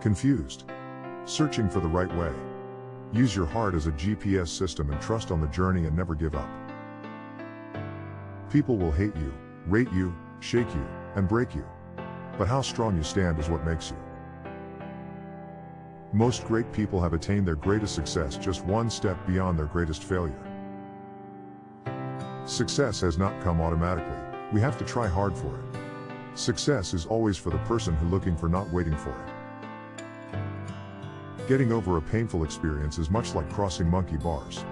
Confused? Searching for the right way? Use your heart as a GPS system and trust on the journey and never give up. People will hate you, rate you, shake you, and break you. But how strong you stand is what makes you. Most great people have attained their greatest success just one step beyond their greatest failure. Success has not come automatically, we have to try hard for it. Success is always for the person who looking for not waiting for it. Getting over a painful experience is much like crossing monkey bars.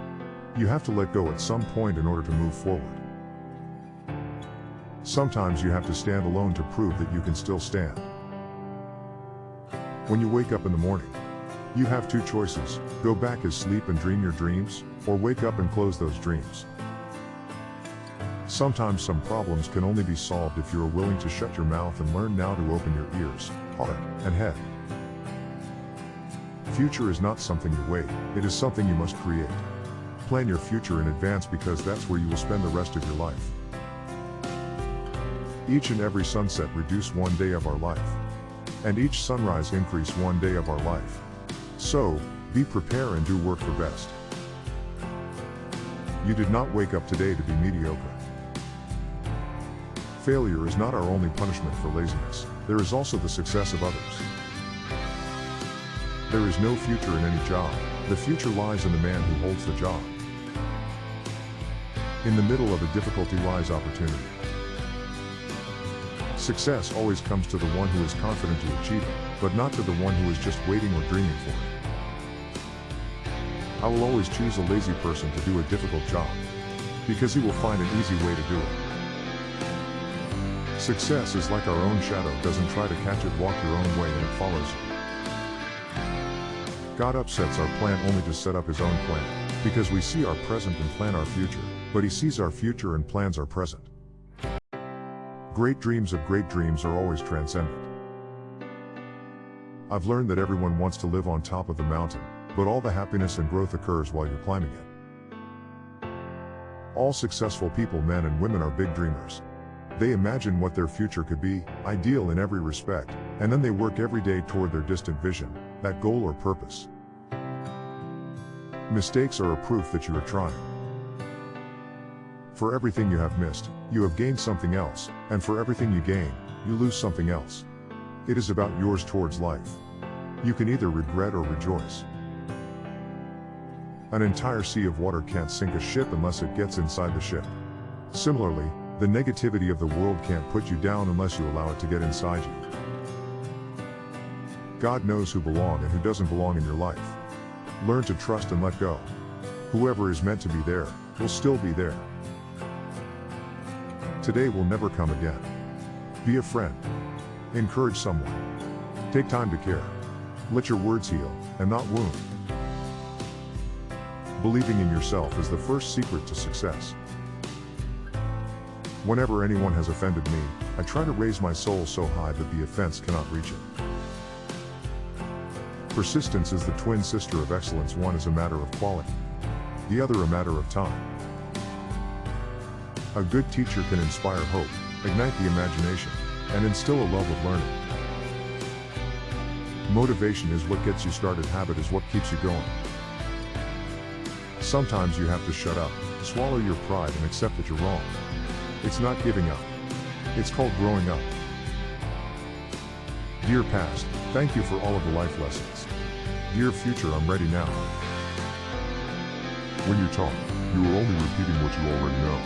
You have to let go at some point in order to move forward. Sometimes you have to stand alone to prove that you can still stand. When you wake up in the morning, you have two choices, go back as sleep and dream your dreams, or wake up and close those dreams. Sometimes some problems can only be solved if you are willing to shut your mouth and learn now to open your ears, heart, and head. Future is not something you wait, it is something you must create. Plan your future in advance because that's where you will spend the rest of your life. Each and every sunset reduce one day of our life. And each sunrise increase one day of our life. So, be prepare and do work for best. You did not wake up today to be mediocre. Failure is not our only punishment for laziness, there is also the success of others. There is no future in any job, the future lies in the man who holds the job. In the middle of a difficulty lies opportunity. Success always comes to the one who is confident to achieve it, but not to the one who is just waiting or dreaming for it. I will always choose a lazy person to do a difficult job. Because he will find an easy way to do it. Success is like our own shadow doesn't try to catch it walk your own way and it follows you. God upsets our plan only to set up his own plan, because we see our present and plan our future, but he sees our future and plans our present. Great dreams of great dreams are always transcendent. I've learned that everyone wants to live on top of the mountain, but all the happiness and growth occurs while you're climbing it. All successful people men and women are big dreamers. They imagine what their future could be, ideal in every respect, and then they work every day toward their distant vision, that goal or purpose. Mistakes are a proof that you are trying. For everything you have missed, you have gained something else, and for everything you gain, you lose something else. It is about yours towards life. You can either regret or rejoice. An entire sea of water can't sink a ship unless it gets inside the ship. Similarly, the negativity of the world can't put you down unless you allow it to get inside you. God knows who belong and who doesn't belong in your life. Learn to trust and let go. Whoever is meant to be there, will still be there. Today will never come again. Be a friend. Encourage someone. Take time to care. Let your words heal, and not wound. Believing in yourself is the first secret to success. Whenever anyone has offended me, I try to raise my soul so high that the offense cannot reach it. Persistence is the twin sister of excellence one is a matter of quality, the other a matter of time. A good teacher can inspire hope, ignite the imagination, and instill a love of learning. Motivation is what gets you started habit is what keeps you going. Sometimes you have to shut up, swallow your pride and accept that you're wrong. It's not giving up. It's called growing up. Dear past, thank you for all of the life lessons. Dear future, I'm ready now. When you talk, you are only repeating what you already know.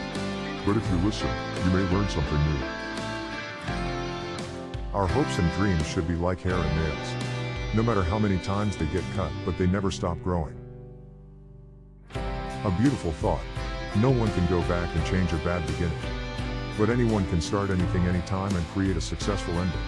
But if you listen, you may learn something new. Our hopes and dreams should be like hair and nails. No matter how many times they get cut, but they never stop growing. A beautiful thought. No one can go back and change a bad beginning. But anyone can start anything anytime and create a successful ending.